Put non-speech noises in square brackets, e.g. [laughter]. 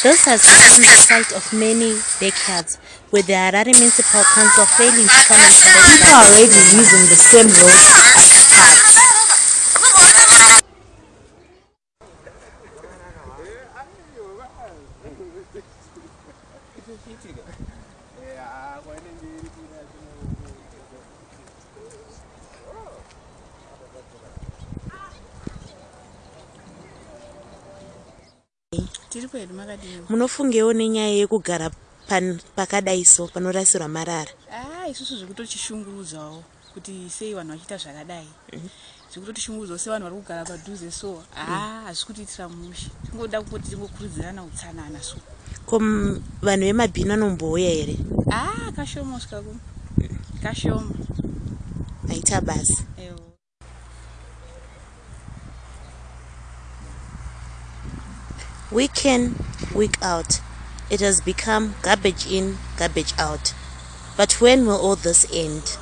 This has become the site of many backyards, with the Harare Municipal Council failing to come and collect People are already using the same road as cars. [laughs] tiri kwedu makadini? Munofungewo nenyaya yekugara pakadai so panorasirwa marara. A isusu zvekutotishungurudzawo kuti sei vanhu vachiita zvakadai. Zvekutotishungurudzawo sevanhu vari kugara padhuze so. Haa hazvisi kutiitira mushe tingoda kuti tingokurudzirana utsanana so. Ko vanhu vemabhini vanombouya here? Haa kashoma usikaku kashoma. Aita basa ewo week in week out. It has become garbage in garbage out. But when will all this end